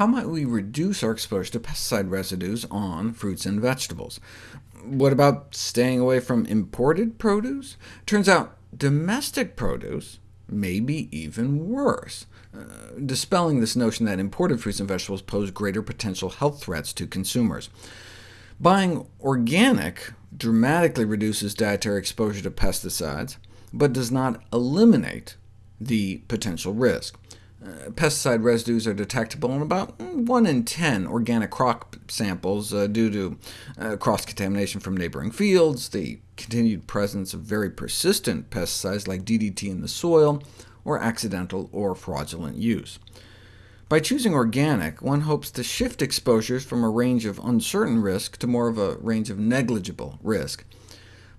how might we reduce our exposure to pesticide residues on fruits and vegetables? What about staying away from imported produce? Turns out domestic produce may be even worse, uh, dispelling this notion that imported fruits and vegetables pose greater potential health threats to consumers. Buying organic dramatically reduces dietary exposure to pesticides, but does not eliminate the potential risk. Uh, pesticide residues are detectable in about 1 in 10 organic crop samples uh, due to uh, cross-contamination from neighboring fields, the continued presence of very persistent pesticides like DDT in the soil, or accidental or fraudulent use. By choosing organic, one hopes to shift exposures from a range of uncertain risk to more of a range of negligible risk.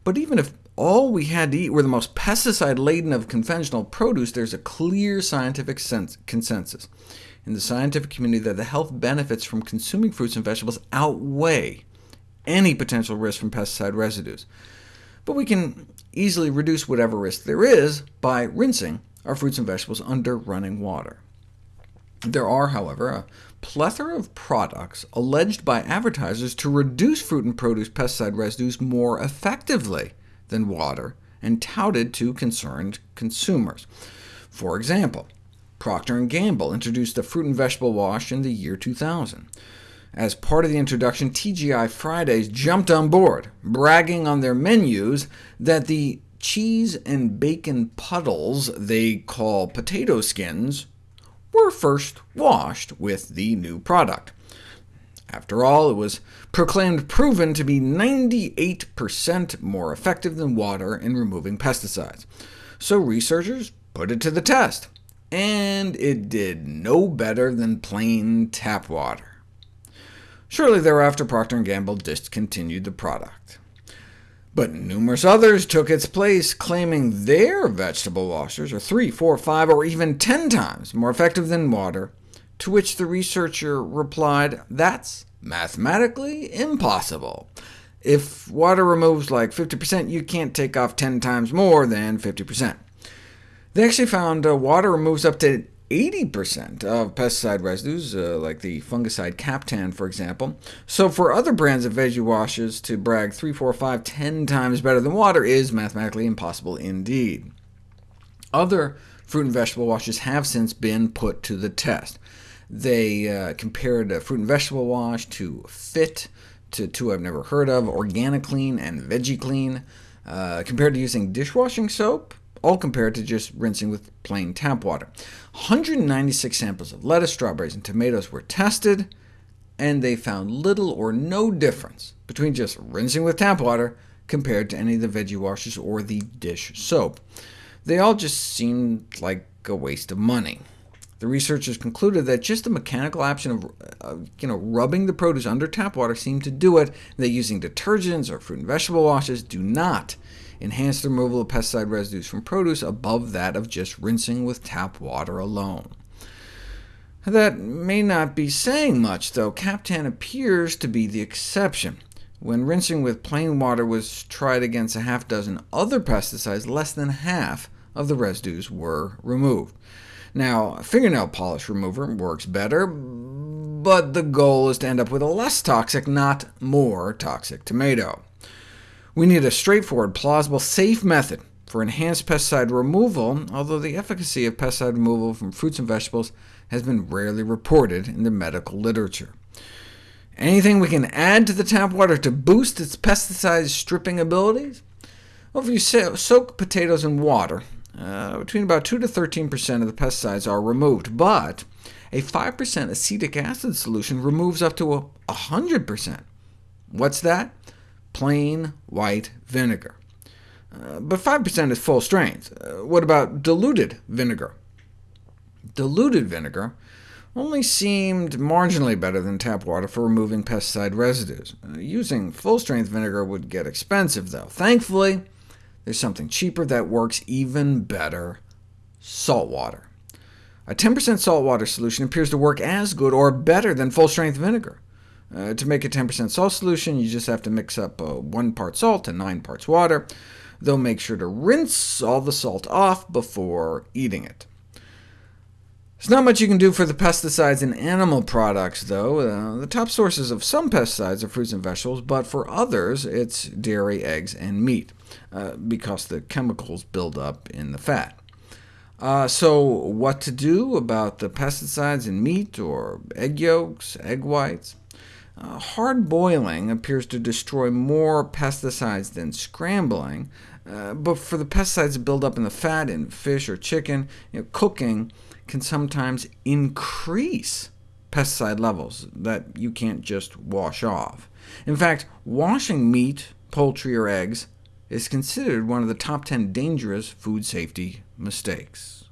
But even if all we had to eat were the most pesticide-laden of conventional produce, there's a clear scientific consensus in the scientific community that the health benefits from consuming fruits and vegetables outweigh any potential risk from pesticide residues. But we can easily reduce whatever risk there is by rinsing our fruits and vegetables under running water. There are, however, a plethora of products alleged by advertisers to reduce fruit and produce pesticide residues more effectively than water, and touted to concerned consumers. For example, Procter & Gamble introduced the fruit and vegetable wash in the year 2000. As part of the introduction, TGI Fridays jumped on board, bragging on their menus that the cheese and bacon puddles they call potato skins were first washed with the new product. After all, it was proclaimed proven to be 98% more effective than water in removing pesticides. So researchers put it to the test, and it did no better than plain tap water. Shortly thereafter, Procter & Gamble discontinued the product. But numerous others took its place, claiming their vegetable washers are three, four, five, or even 10 times more effective than water, to which the researcher replied, that's mathematically impossible. If water removes like 50%, you can't take off 10 times more than 50%. They actually found uh, water removes up to 80% of pesticide residues, uh, like the fungicide Captan, for example. So for other brands of veggie washes to brag 3, 4, 5, 10 times better than water is mathematically impossible indeed. Other fruit and vegetable washes have since been put to the test. They uh, compared a fruit and vegetable wash to FIT, to two I've never heard of, OrganiClean and VeggieClean, uh, compared to using dishwashing soap, all compared to just rinsing with plain tap water. 196 samples of lettuce, strawberries, and tomatoes were tested, and they found little or no difference between just rinsing with tap water compared to any of the veggie washes or the dish soap. They all just seemed like a waste of money. The researchers concluded that just the mechanical action of uh, you know, rubbing the produce under tap water seemed to do it, that using detergents or fruit and vegetable washes do not enhance the removal of pesticide residues from produce above that of just rinsing with tap water alone. That may not be saying much, though. Captan appears to be the exception. When rinsing with plain water was tried against a half dozen other pesticides, less than half of the residues were removed. Now, fingernail polish remover works better, but the goal is to end up with a less toxic, not more toxic tomato. We need a straightforward, plausible, safe method for enhanced pesticide removal, although the efficacy of pesticide removal from fruits and vegetables has been rarely reported in the medical literature. Anything we can add to the tap water to boost its pesticide stripping abilities? Well, if you soak potatoes in water, uh, between about 2 to 13% of the pesticides are removed, but a 5% acetic acid solution removes up to 100%. What's that? Plain white vinegar. Uh, but 5% is full strength. Uh, what about diluted vinegar? Diluted vinegar only seemed marginally better than tap water for removing pesticide residues. Uh, using full-strength vinegar would get expensive, though. Thankfully, there's something cheaper that works even better— salt water. A 10% salt water solution appears to work as good or better than full-strength vinegar. Uh, to make a 10% salt solution, you just have to mix up uh, 1 part salt and 9 parts water, though make sure to rinse all the salt off before eating it. There's not much you can do for the pesticides in animal products, though. Uh, the top sources of some pesticides are fruits and vegetables, but for others it's dairy, eggs, and meat, uh, because the chemicals build up in the fat. Uh, so what to do about the pesticides in meat or egg yolks, egg whites? Uh, hard boiling appears to destroy more pesticides than scrambling, uh, but for the pesticides to build up in the fat in fish or chicken, you know, cooking can sometimes increase pesticide levels that you can't just wash off. In fact, washing meat, poultry, or eggs is considered one of the top 10 dangerous food safety mistakes.